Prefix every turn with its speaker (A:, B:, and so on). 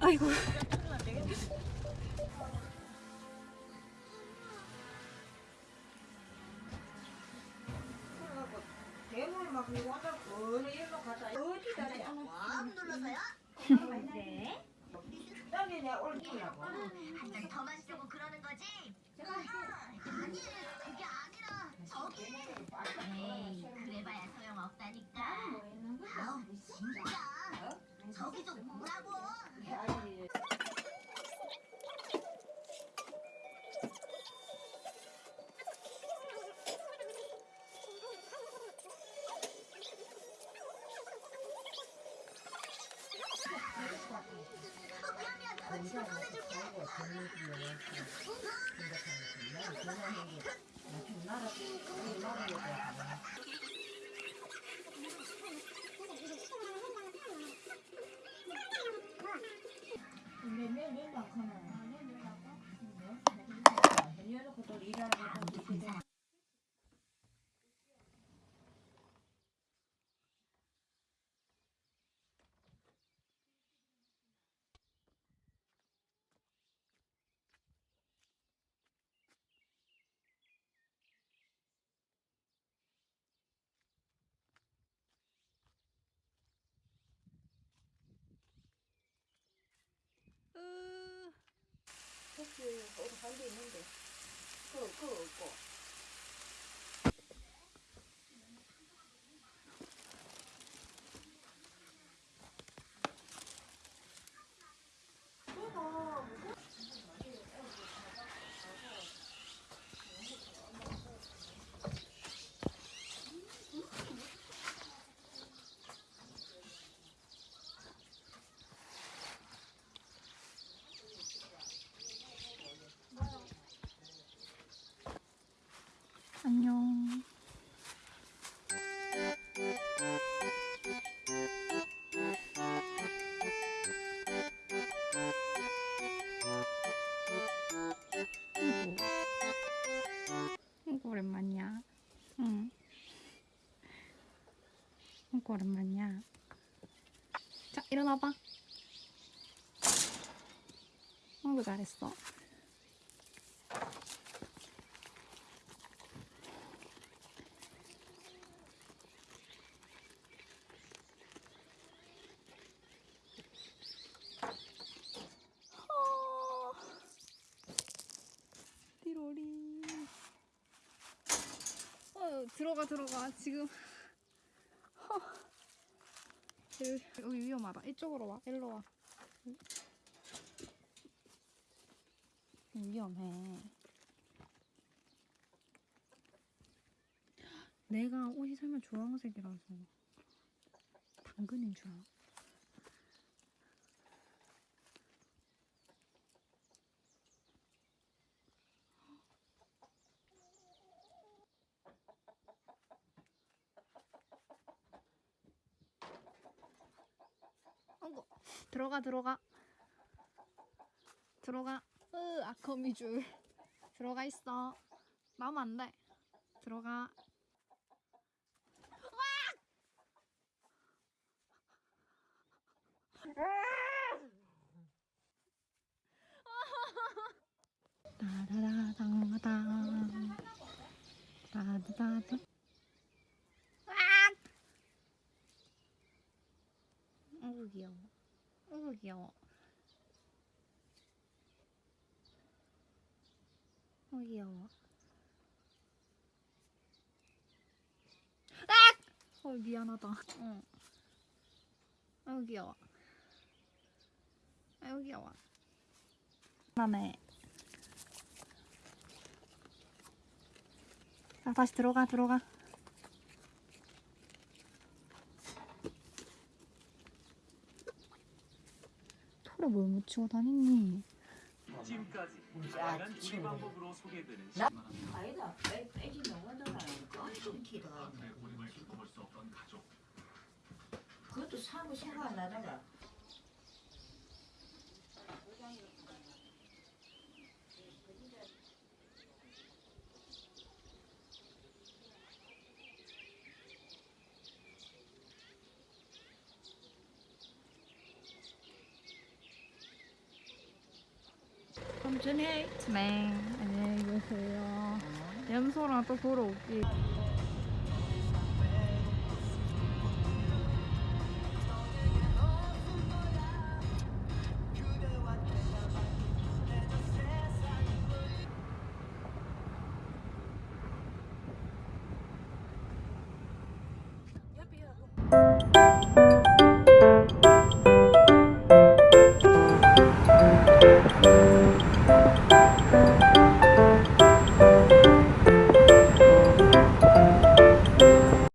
A: 아이고.
B: 더 마시려고 그러는 거지? 아니 그게 아니라 저기 에이 그래봐야 소용 없다니까 아우 진짜 저기 좀 보라고 어, 미안 나 지금 꺼내줄게
C: 내내내만 가면 해놓고 또 일하는 거 혹시 어디 간 데 있는데 그거 그거 그거
A: 아이고. 아이고 오랜만이야. 응. 아이고 오랜만이야. 자 일어나봐. 아이고 잘했어. 어. 띠로리. 어, 들어가 들어가 지금. 어. 여기, 여기 위험하다. 이쪽으로 와. 일로 와. 위험해. 내가 옷이 설마 주황색이라서 당근인 줄 알아. 아이고 들어가 들어가. 들어가. 으 아커미줄. 들어가 있어. 나오면 안돼. 들어가. 따다다당당 따다다다 어우 귀여워 어우 귀여워 어 귀여워. 아! 어 미안하다. 어. 아유 귀여워. 아유 귀여워. 나네 자 다시 들어가 들어가 묻히고 다니니?
D: 찜까지 다양한 조리 방법으로 소개되는
C: 나- 아니다. 빼- 빼지 길어. 그것도 사고 생각 안 하다가
A: 해. 네. 안녕히 계세요. 염소랑 또 보러 올게.